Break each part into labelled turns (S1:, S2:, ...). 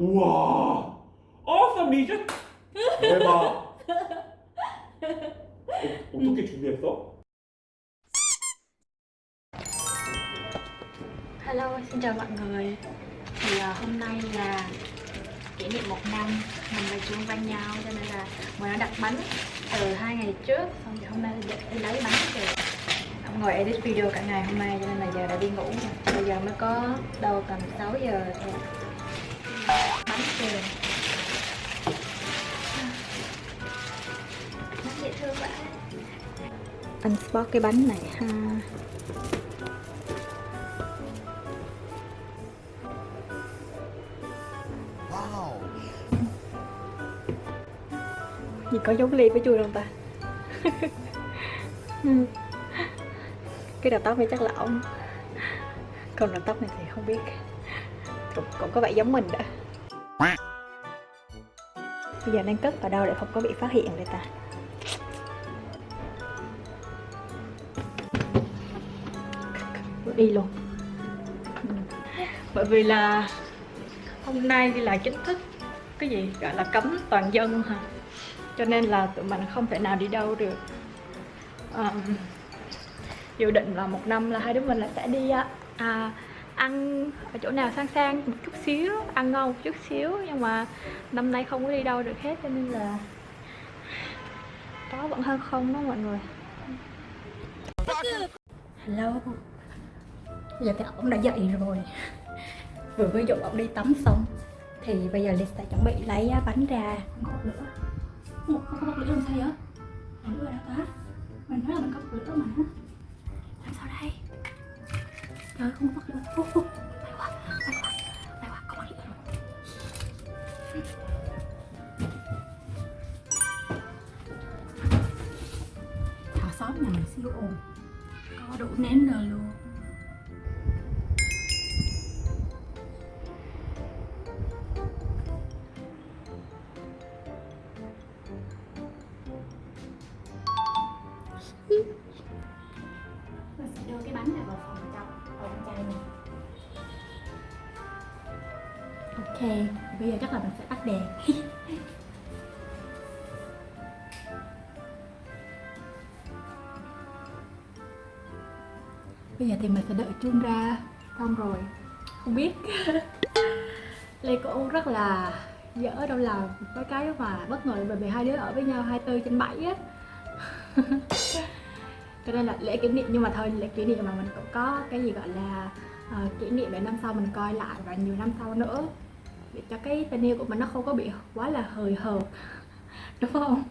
S1: 우와 awesome 리즈 대박 어, 어떻게 준비했어?
S2: Hello, xin chào mọi người Thì uh, hôm nay là kỷ niệm một năm mình và Chuông quen nhau cho nên là mình đã đặt bánh từ hai ngày trước xong thì hôm nay đi, đi lấy bánh về Ông ngồi edit video cả ngày hôm nay cho nên là giờ đã đi ngủ rồi Bây giờ mới có đâu tầm 6 giờ thôi Bánh về Bánh dễ thương quá Anh spot cái bánh này ha. Gì có giống ly với chui không ta? cái đầu tóc này chắc là ổng. Còn đầu tóc này thì không biết. Cũng, cũng có vẻ giống mình đó Bây giờ đang cất ở đâu để không có bị phát hiện đây ta? Đi luôn. Ừ. bởi vì là hôm nay đi là chính thức cái gì gọi là cấm toàn dân hả? Cho nên là tụi mình không thể nào đi đâu được. Um, dự định là một năm là hai đứa mình là sẽ đi à, à, ăn ở chỗ nào sang sang một chút xíu, ăn ngon một chút xíu, nhưng mà năm nay không có đi đâu được hết, cho nên là có vẫn hơn không đó mọi người. Hello. Giờ thì ổng đã dậy rồi. Vừa mới dụ ổng đi tắm xong, thì bây giờ lịch sẽ chuẩn bị lấy bánh ra. Một bật lửa. Một không có bật lửa làm sao vậy? Lửa đã ta mình nói là mình có bật lửa mà trời không có bật lửa Ô, ô, may quá may quá may quá có xóm nhà mình siêu ồn. Có đủ nến rồi luôn. Bây giờ thì mình sẽ đợi chuông ra xong rồi. Không biết. Lê cũng rất là dở đâu là với cái mà bất ngờ bởi vì hai đứa ở với nhau 24 trên 7 á. Cho nên là lễ kỷ niệm nhưng mà thôi lễ kỷ niệm mà mình cũng có cái gì gọi là uh, kỷ niệm để năm sau mình coi lại và nhiều năm sau nữa. Để cho cái tình yêu của mình nó không có bị quá là hời hợt. Đúng không?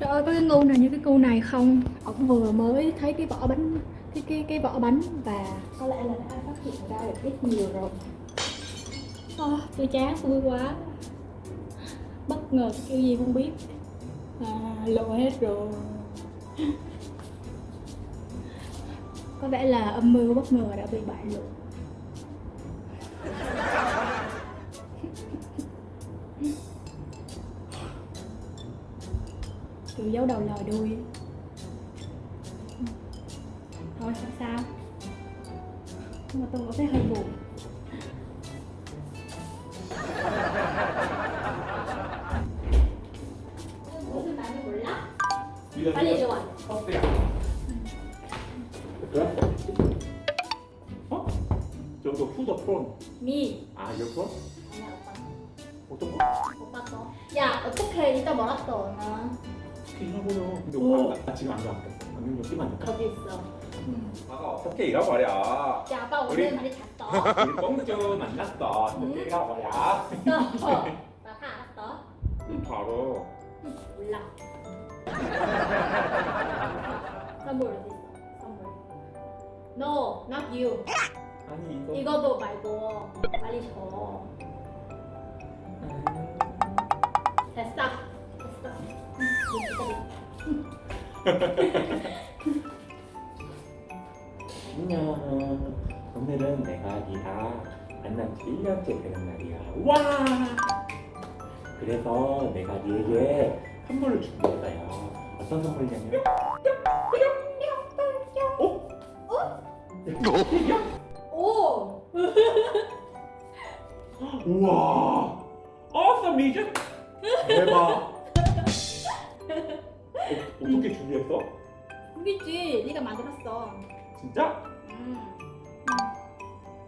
S2: Trời ơi có cái ngu nào như cái cu này không? Ổng vừa mới thấy cái vỏ bánh cái cái cái vỏ bánh và có lẽ là đã phát hiện ra được ít nhiều rồi. Oh, tôi chán vui quá. Bất ngờ kiểu gì không biết. À, lộ hết rồi. Có vẻ là âm mưu bất ngờ đã bị bại lộ. giấu đầu lòi đuôi thôi sao sao nhưng mà tôi có thấy hơi buồn 빨리 이리 와.
S1: 커피야 그래? 어? 저거 후더 프론
S2: 미.
S1: 아 이거 프론?
S2: 아니야 오빠.
S1: 어떤 거?
S2: 오빠 거. 야 어떻게 이따 말았어 나.
S1: 이거고요 근데
S2: 오.
S1: 오빠 나 지금 안 좋았겠어 안경 좀 끼면 안 될까?
S2: 거기 있어.
S1: 아가 어떻게 잃어버려
S2: 야 아빠 오늘 많이 잤어.
S1: 우리 꽁주 만났어 어떻게 잃어버려
S2: 나다 알았어.
S1: 바로
S2: 몰라. 선물 어디 있어? 선물. No, not you.
S1: 아니 이거
S2: 이거도 말고 빨리 줘. 됐어. 됐어.
S1: 안녕 오늘은 내가 니랑 만난 지 1년째 되는 날이야. 와! 그래서 내가 니에게 선물을 준비했어요. 어떤 선물이냐면 어? 어?
S2: 오.
S1: 우와! Awesome 리전 대박 어, 어떻게 준비했어?
S2: 우리지 네가 만들었어
S1: 진짜?
S2: 음.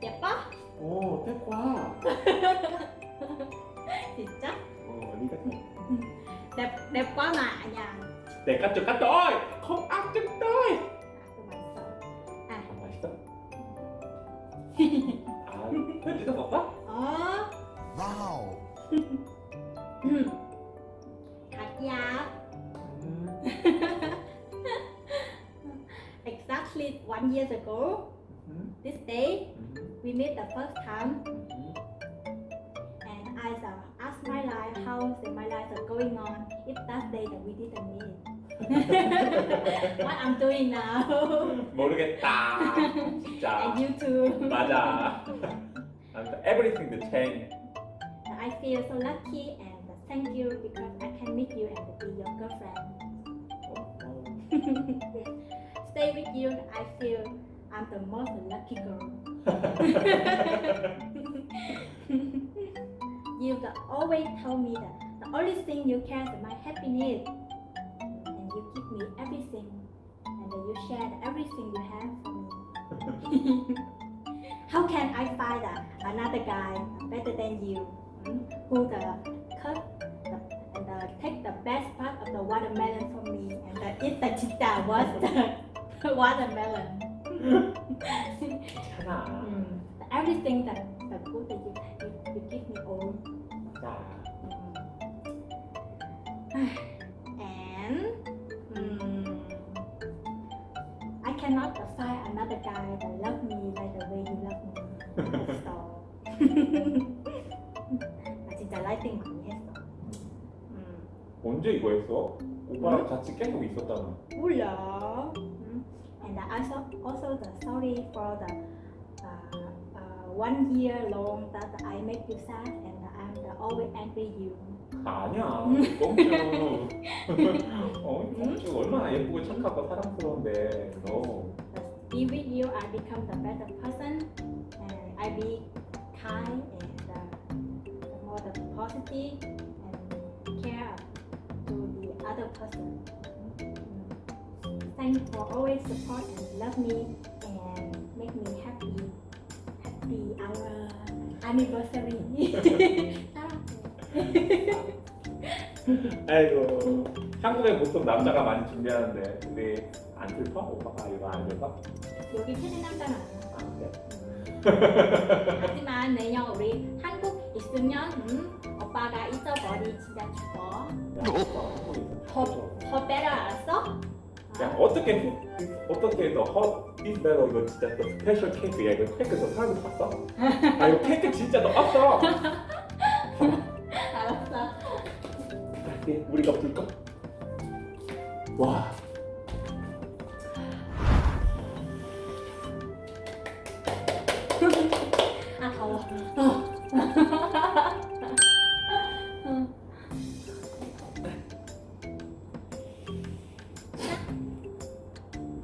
S2: 예뻐?
S1: 오 태과
S2: 진짜?
S1: 어 네가 내가 좀 갔다 oi không ăn chút tôi
S2: à,
S1: 아 맛있어? 아 편지도 먹어?
S2: ờ
S3: Wow.
S2: ừ. one year ago
S1: 음.
S2: this day
S1: 음.
S2: we met the first time
S1: 음.
S2: and I uh, asked my life how is my life are going on if that day that we didn't meet what I'm doing now
S1: 모르겠다 진짜
S2: and you too
S1: 맞아 아무튼 everything to change
S2: I feel so lucky and thank you because I can meet you and be your girlfriend. Stay with you, I feel I'm the most lucky girl. you the always tell me that the only thing you care is my happiness. And you give me everything. And you share everything you have for me. How can I find uh, another guy better than you? mm, Who the cut the, and the, take the best part of the watermelon from me and the, eat the chita was the watermelon.
S1: 괜찮아
S2: Mm. Everything that the good that you, you, you give me all.
S1: 자
S2: and mm, I cannot find another guy that love me like the way you love me. So 나 진짜 라이팅 많이 했어. 음,
S1: 언제 이거 했어? 오빠랑 같이 계속 있었잖아
S2: 몰라. 음. And I also also the sorry for the uh, uh, one year long that I make you sad and I'm the always angry you.
S1: 아니야 꽁쭈 어 꽁쭈 얼마나 예쁘고 착하고 사랑스러운데 너
S2: But be with you, I become the better person, and I be kind and uh, more the positive and care to the other person. Thanks for always support and love me and make me happy. Happy our anniversary.
S1: 아이고 한국에 보통 남자가 많이 준비하는데 우리 안 슬퍼? 오빠가 이거 안 슬퍼?
S2: 여기 최대 남자는
S1: 아 그래?
S2: 하지만 내년 우리 한국 있으면 음, 오빠가 잊어버리 진짜 죽어. 더, 더 better 알았어?
S1: 야 어떻게 어떻게 해서 허 이스베로 이거 진짜 또 스페셜 케이크야 이거 케이크 너 사람이 봤어? 아 이거 케이크 진짜 너 없어
S2: 알았어.
S1: 우리가 불까? 와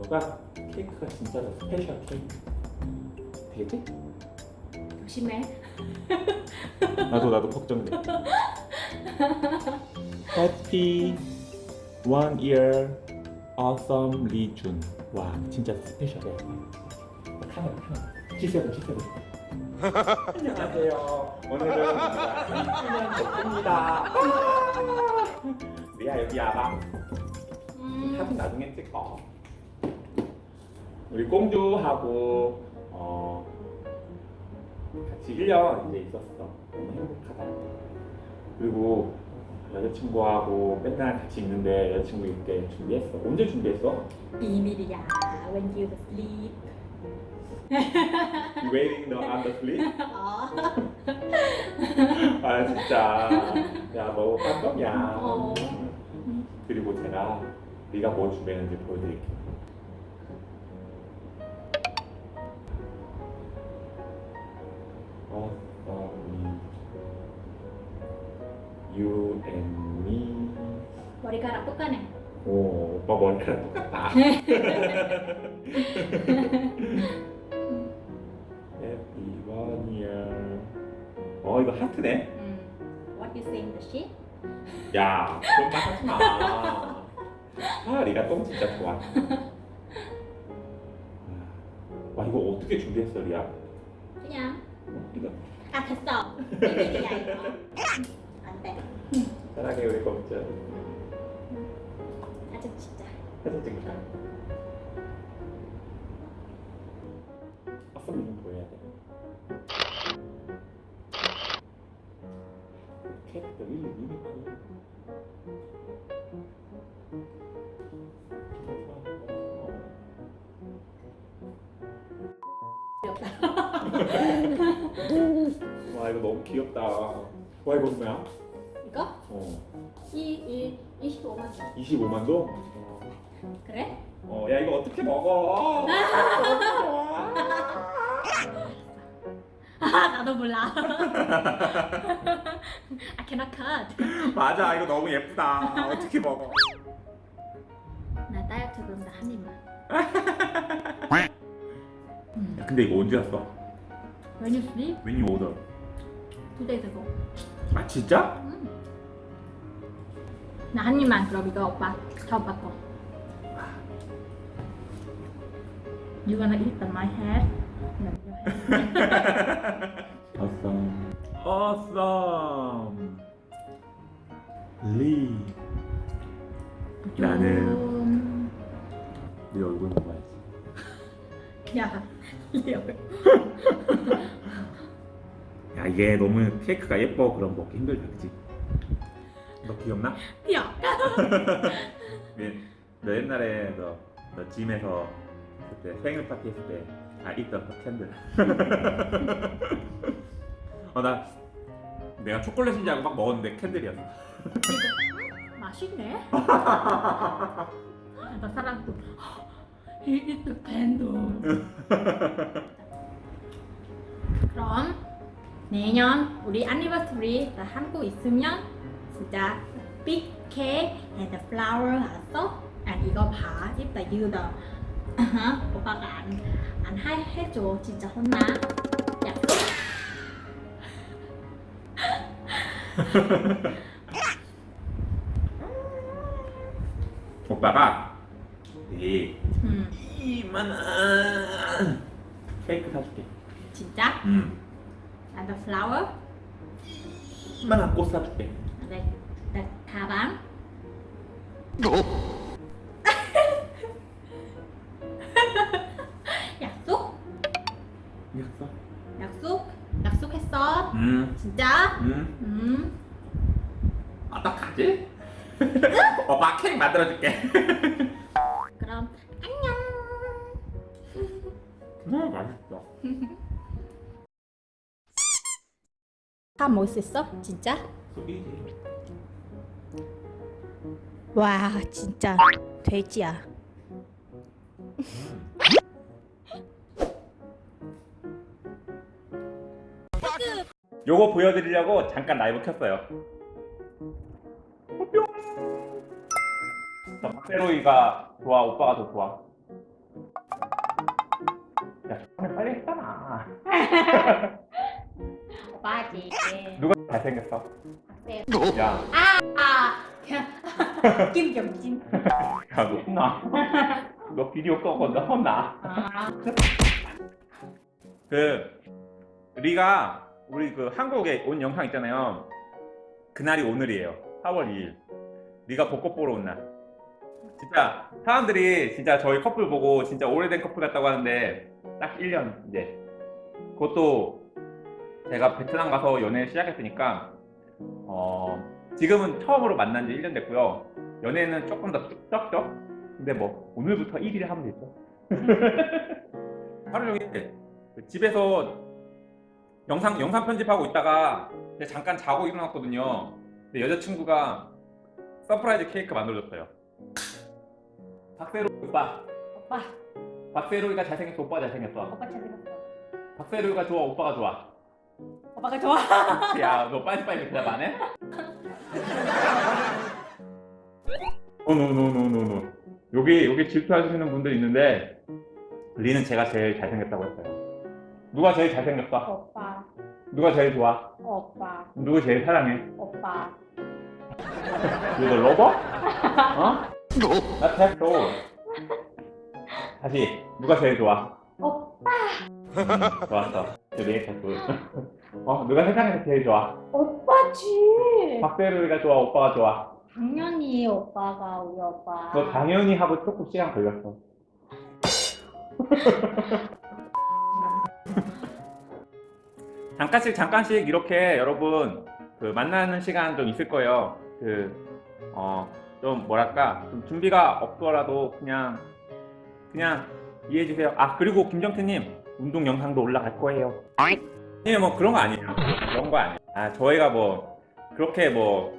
S1: 너가 케이크가 진짜로 special 케이크? 되지?
S2: 조심해.
S1: 나도 나도 걱정돼. Happy one year awesome 리준 와 진짜 special해. 카메라 카메라 G7 G7 안녕하세요. 오늘은 1주년 됐습니다. 리아 여기 와봐.
S2: 음,
S1: 사진 나중에 찍어 우리 공주하고 어, 같이 1년 이제 있었어 너무 행복하다 그리고 여자친구하고 맨날 같이 있는데 여자친구 있게 준비했어 언제 준비했어?
S2: 비밀이야. When you sleep.
S1: Waiting no on the sleep?
S2: 어.
S1: 아 진짜 야너 깜깜이야
S2: 어.
S1: 그리고 제가 네가 뭐 준비했는지 보여드릴게 어, 어, 이 You and me
S2: 머리카락 똑같네.
S1: 오, 오빠 머리카락 똑같다 Happy one year 어어 이거 하트네.
S4: 음. What you think the shit?
S1: 야 그런 말 하지 마. 아 리가 똥 진짜 좋아. 와 이거 어떻게 준비했어 리아?
S2: 아 됐어. 비밀이야 이거 안돼.
S1: 사랑해 우리 먹자.
S2: 사진 진짜.
S1: 사진 찍자 아싸미 좀 보여야 돼? 캐릭터 1, 2, 2, 2 귀엽다. 와 이거 너무 귀엽다. 와 이거 얼마야?
S2: 이거?
S1: 어.
S2: 이, 이 25만 원.
S1: 25만 도?
S2: 그래?
S1: 어, 야 이거 어떻게 먹어?
S2: 아, 나도 몰라. 아, I cannot cut.
S1: 맞아, 이거 너무 예쁘다. 어떻게 먹어?
S2: 나 다이어트 그럼 나한 입만.
S1: 근데 이거 언제 왔어?
S2: When you sleep?
S1: When you order?
S2: Two days ago
S1: 아 진짜?
S2: 음. 나한 입만 그럼 이거 오빠 다 오빠 거 You gonna eat on my head?
S1: Awesome. Awesome. 리. 나는
S2: 음.
S1: 네 얼굴 먹어야지.
S2: 야 리얼
S1: 야 이게 너무 케이크가 예뻐. 그럼 먹기 힘들다 그지? 너 기억나?
S2: 야
S1: 네, 너 옛날에 너, 너 짐에서 그때 생일 파티 했을 때 아 있던 그 캔들. 어나 내가 초콜릿인 줄 알고 막 먹었는데 캔들이었어.
S2: 맛있네. 나 사람 도 He is the candle 그럼 내년 우리 애니버서리 나 한국 있으면 진짜 big cake and the flower 알았어? and 이거 봐. 이따 유도 오빠가 안, 안 해, 해줘. 진짜 혼나. 약속?
S1: 오빠가 이
S2: 음,
S1: 이만한 케이크 사줄게
S2: 진짜?
S1: 음
S2: and the flower?
S1: 이만한 꽃 사줄게
S2: 네, 네, 가방? 약속?
S1: 이겼어?
S2: 약속? 약속했어?
S1: 음
S2: 진짜?
S1: 음.
S2: 음.
S1: 어떡하지? 오빠 케이크 만들어줄게
S2: 다 먹을 수 있어? 진짜? 와, 진짜 돼지야.
S1: 요거 보여드리려고 잠깐 라이브 켰어요. 박세로이가 좋아, 오빠가 더 좋아. 야, 빨리 했잖아.
S2: 오빠지.
S1: 누가 잘생겼어?
S2: 박세.
S1: 야,
S2: 아, 김경진.
S1: 야, 너 혼나. 너 비디오 꺼고 너 혼나.
S2: 아,
S1: 그 리가 우리 그 한국에 온 영상 있잖아요. 그날이 오늘이에요. 4월 2일. 리가 벚꽃 보러 온 날. 진짜 사람들이 진짜 저희 커플 보고 진짜 오래된 커플 같다고 하는데 딱 1년 이제 그것도 제가 베트남 가서 연애 시작했으니까 어 지금은 처음으로 만난 지 1년 됐고요. 연애는 조금 더 적죠? 근데 뭐 오늘부터 1일 하면 되죠. 하루 종일 그 집에서 영상 영상 편집하고 있다가 잠깐 자고 일어났거든요. 근데 여자친구가 surprise 케이크 만들어줬어요. 박세로 오빠,
S2: 오빠,
S1: 박세로이가 잘생겼어, 오빠 잘생겼어.
S2: 오빠 잘생겼어.
S1: 박세로이가 좋아, 오빠가 좋아.
S2: 오빠가 좋아.
S1: 야, 너 빨리빨리 대답 안 해? 노노노노노노. 여기 여기 질투하시는 분들 있는데 리는 제가 제일 잘생겼다고 했어요. 누가 제일 잘생겼어?
S2: 오빠,
S1: 누가 제일 좋아?
S2: 오빠
S1: 누구 제일 사랑해?
S2: 오빠
S1: 누구 로버? 어? 나 태초. 다시 누가 제일 좋아?
S2: 오빠
S1: 좋았어. 리액터 둘. 어 누가 세상에서 제일 좋아?
S2: 오빠지
S1: 박세루이가 좋아? 오빠가 좋아?
S2: 당연히 오빠가 우리 오빠
S1: 너 당연히 하고 조금 시간 걸렸어. 잠깐씩 잠깐씩 이렇게 여러분 그 만나는 시간 좀 있을 거예요. 그어좀 뭐랄까 좀 준비가 없더라도 그냥 그냥 이해해 주세요. 아 그리고 김정태님 운동 영상도 올라갈 거예요. 예, 뭐 그런 거 아니에요. 그런 거 아니에요. 아 저희가 뭐 그렇게 뭐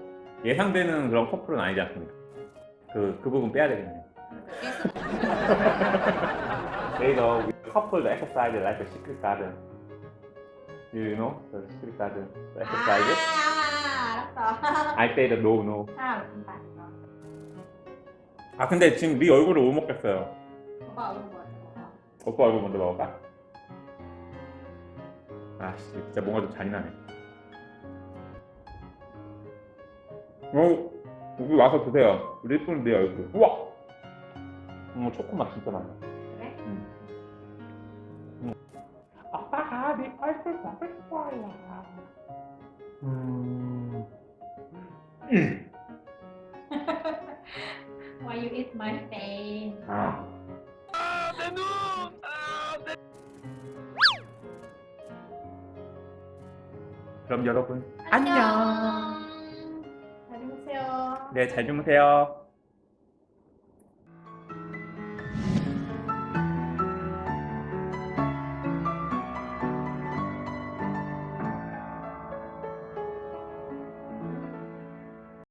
S1: 예상되는 그런 커플은 아니지 않습니까? 그, 그 부분 빼야 되겠네요. You go. We couple the exercise like a secret garden. You know the secret garden? The exercise?
S3: 아, 알았어.
S1: I say the no, no.
S3: 아.
S1: 아 근데 지금 네 얼굴을 못 먹겠어요.
S3: 오빠 얼굴 뭐야?
S1: 오빠 얼굴 먼저 먹을까? 아씨 진짜 뭔가 좀 잔인하네. 어 여기 와서 드세요. 우리 예쁜 내 얼굴. 우와. 어 초코맛 진짜 많아.
S3: 그래?
S1: 응. 응. 아빠가 네 얼굴 먹을 거야. 음. 음.
S3: Why you eat my
S1: 그럼 여러분
S3: 안녕. 잘 주무세요.
S1: 네 잘 주무세요.